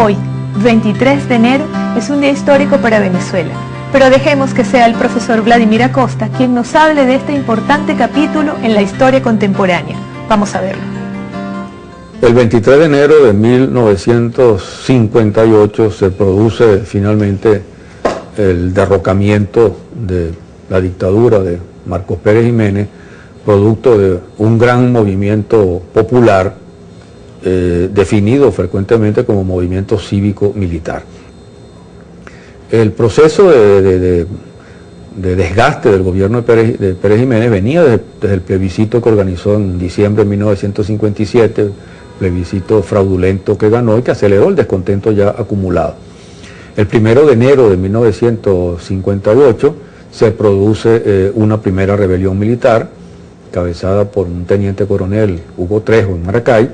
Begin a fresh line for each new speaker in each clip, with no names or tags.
Hoy, 23 de enero, es un día histórico para Venezuela, pero dejemos que sea el profesor Vladimir Acosta quien nos hable de este importante capítulo en la historia contemporánea. Vamos a verlo.
El 23 de enero de 1958 se produce finalmente el derrocamiento de la dictadura de Marcos Pérez Jiménez, producto de un gran movimiento popular eh, definido frecuentemente como movimiento cívico-militar. El proceso de, desgaste del gobierno de Pérez, Jiménez venía desde, el plebiscito que organizó en diciembre de 1957, plebiscito fraudulento que ganó y que aceleró el descontento ya acumulado. El primero de enero de 1958 se produce eh, una primera rebelión militar, cabezada por un teniente coronel Hugo Trejo en Maracay,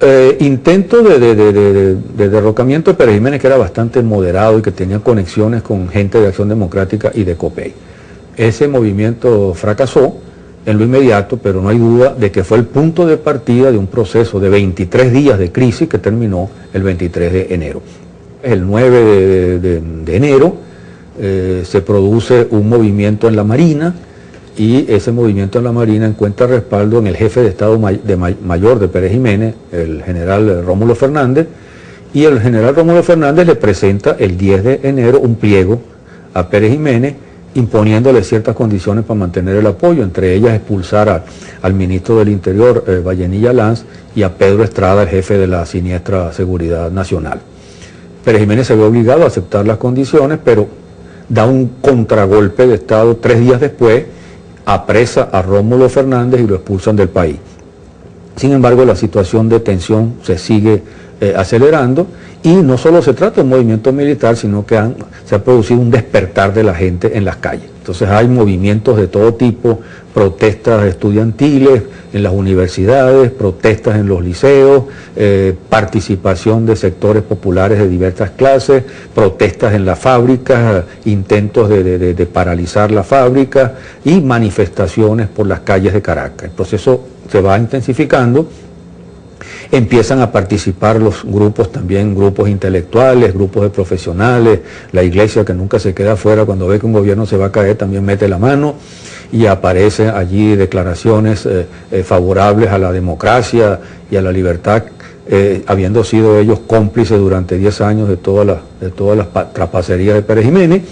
eh, intento de, derrocamiento de Pérez Jiménez que era bastante moderado y que tenía conexiones con gente de Acción Democrática y de COPEI. Ese movimiento fracasó en lo inmediato, pero no hay duda de que fue el punto de partida de un proceso de 23 días de crisis que terminó el 23 de enero. El 9 de, enero eh, se produce un movimiento en la Marina, y ese movimiento en la Marina encuentra respaldo en el jefe de Estado Mayor de Pérez Jiménez, el general Rómulo Fernández, y el general Rómulo Fernández le presenta el 10 de enero un pliego a Pérez Jiménez imponiéndole ciertas condiciones para mantener el apoyo, entre ellas expulsar al ministro del Interior, eh, Vallenilla Lanz, y a Pedro Estrada, el jefe de la siniestra Seguridad Nacional. Pérez Jiménez se ve obligado a aceptar las condiciones, pero da un contragolpe de Estado tres días después apresa a Rómulo Fernández y lo expulsan del país. Sin embargo, la situación de tensión se sigue eh, acelerando y no solo se trata de un movimiento militar, sino que se ha producido un despertar de la gente en las calles. Entonces hay movimientos de todo tipo, protestas estudiantiles en las universidades, protestas en los liceos, eh, participación de sectores populares de diversas clases, protestas en las fábricas, intentos de, paralizar la fábrica y manifestaciones por las calles de Caracas. El proceso se va intensificando empiezan a participar los grupos también, grupos intelectuales, grupos de profesionales, la iglesia que nunca se queda afuera cuando ve que un gobierno se va a caer también mete la mano y aparecen allí declaraciones eh, eh, favorables a la democracia y a la libertad, eh, habiendo sido ellos cómplices durante 10 años de todas las, de todas las trapacerías de Pérez Jiménez.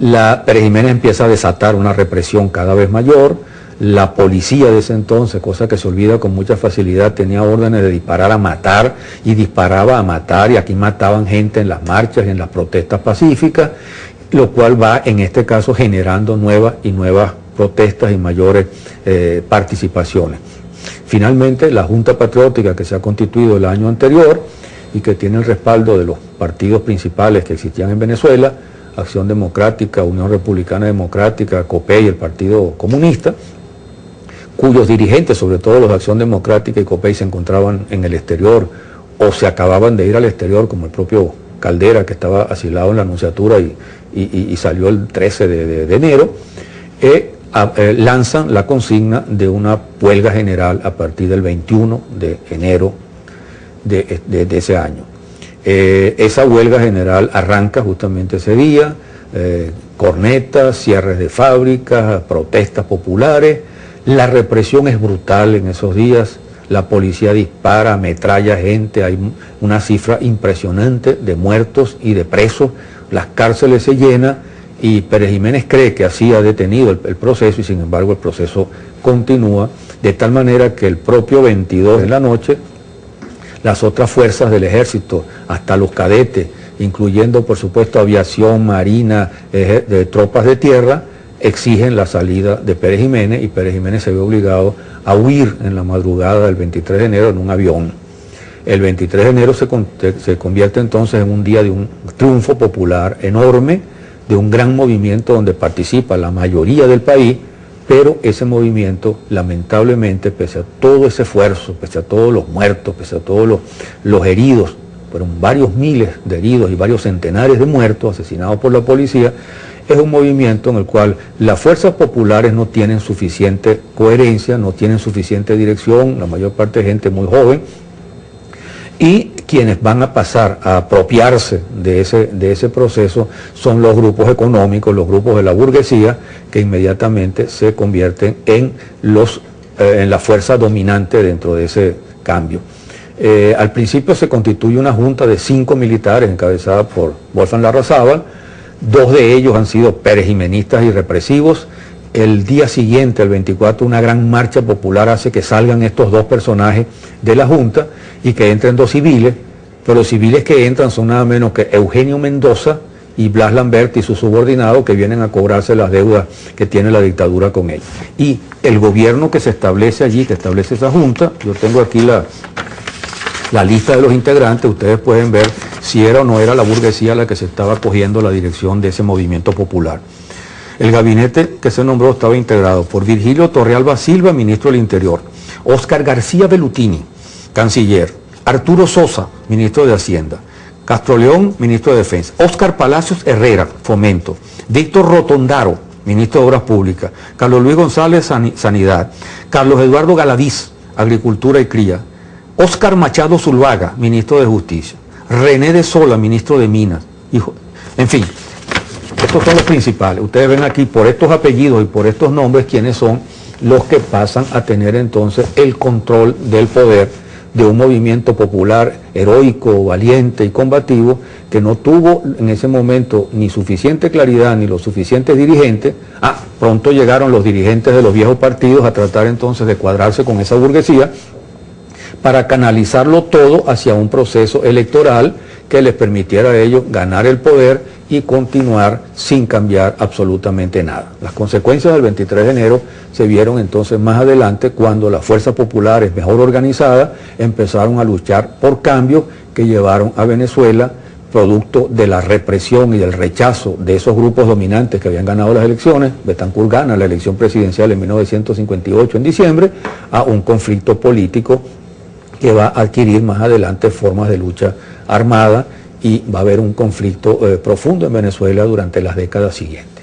La Pérez Jiménez empieza a desatar una represión cada vez mayor, la policía de ese entonces, cosa que se olvida con mucha facilidad, tenía órdenes de disparar a matar y disparaba a matar y aquí mataban gente en las marchas y en las protestas pacíficas, lo cual va en este caso generando nuevas y nuevas protestas y mayores eh, participaciones. Finalmente, la Junta Patriótica que se ha constituido el año anterior y que tiene el respaldo de los partidos principales que existían en Venezuela, Acción Democrática, Unión Republicana Democrática, COPEI, el Partido Comunista, cuyos dirigentes, sobre todo los de Acción Democrática y COPEI, se encontraban en el exterior o se acababan de ir al exterior, como el propio Caldera, que estaba asilado en la Anunciatura y, salió el 13 de, enero, eh, eh, lanzan la consigna de una huelga general a partir del 21 de enero de, ese año. Eh, esa huelga general arranca justamente ese día, cornetas, cierres de fábricas, protestas populares, la represión es brutal en esos días, la policía dispara, ametralla gente, hay una cifra impresionante de muertos y de presos, las cárceles se llenan y Pérez Jiménez cree que así ha detenido el, proceso y sin embargo el proceso continúa, de tal manera que el propio 22 de la noche, las otras fuerzas del ejército, hasta los cadetes, incluyendo por supuesto aviación, marina, tropas de tierra, exigen la salida de Pérez Jiménez y Pérez Jiménez se ve obligado a huir en la madrugada del 23 de enero en un avión. El 23 de enero se, se convierte entonces en un día de un triunfo popular enorme, de un gran movimiento donde participa la mayoría del país, pero ese movimiento, lamentablemente, pese a todo ese esfuerzo, pese a todos los muertos, pese a todos los, los heridos, fueron varios miles de heridos y varios centenares de muertos asesinados por la policía, es un movimiento en el cual las fuerzas populares no tienen suficiente coherencia, no tienen suficiente dirección, la mayor parte de gente muy joven, y quienes van a pasar a apropiarse de ese, de ese proceso son los grupos económicos, los grupos de la burguesía, que inmediatamente se convierten en, los, eh, en la fuerza dominante dentro de ese cambio. Eh, al principio se constituye una junta de cinco militares encabezada por Wolfgang Larrazábal, dos de ellos han sido perejimenistas y represivos, el día siguiente, el 24, una gran marcha popular hace que salgan estos dos personajes de la Junta y que entren dos civiles, pero los civiles que entran son nada menos que Eugenio Mendoza y Blas Lambert y sus subordinados que vienen a cobrarse las deudas que tiene la dictadura con él. Y el gobierno que se establece allí, que establece esa junta, yo tengo aquí la, la lista de los integrantes, ustedes pueden ver si era o no era la burguesía la que se estaba cogiendo la dirección de ese movimiento popular. El gabinete que se nombró estaba integrado por Virgilio Torrealba Silva, ministro del Interior, Óscar García Belutini, canciller, Arturo Sosa, ministro de Hacienda, Castro León, ministro de Defensa, Óscar Palacios Herrera, Fomento, Víctor Rotondaro, ministro de Obras Públicas, Carlos Luis González, Sanidad, Carlos Eduardo Galaviz, Agricultura y Cría, Óscar Machado Zulvaga, ministro de Justicia, René de Sola, ministro de Minas, hijo, en fin, estos son los principales. Ustedes ven aquí por estos apellidos y por estos nombres quiénes son los que pasan a tener entonces el control del poder de un movimiento popular heroico, valiente y combativo que no tuvo en ese momento ni suficiente claridad ni los suficientes dirigentes. Ah, pronto llegaron los dirigentes de los viejos partidos a tratar entonces de cuadrarse con esa burguesía para canalizarlo todo hacia un proceso electoral que les permitiera a ellos ganar el poder y continuar sin cambiar absolutamente nada. Las consecuencias del 23 de enero se vieron entonces más adelante cuando las fuerzas populares mejor organizadas empezaron a luchar por cambios que llevaron a Venezuela producto de la represión y del rechazo de esos grupos dominantes que habían ganado las elecciones, Betancourt gana la elección presidencial en 1958 en diciembre, a un conflicto político que va a adquirir más adelante formas de lucha armada y va a haber un conflicto eh, profundo en Venezuela durante las décadas siguientes.